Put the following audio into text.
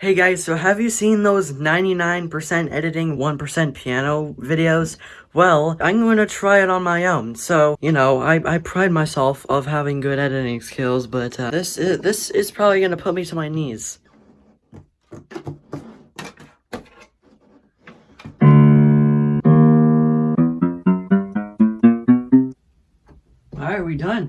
Hey guys, so have you seen those 99% editing, 1% piano videos? Well, I'm going to try it on my own. So, you know, I, I pride myself of having good editing skills, but uh, this, is, this is probably going to put me to my knees. Alright, we done.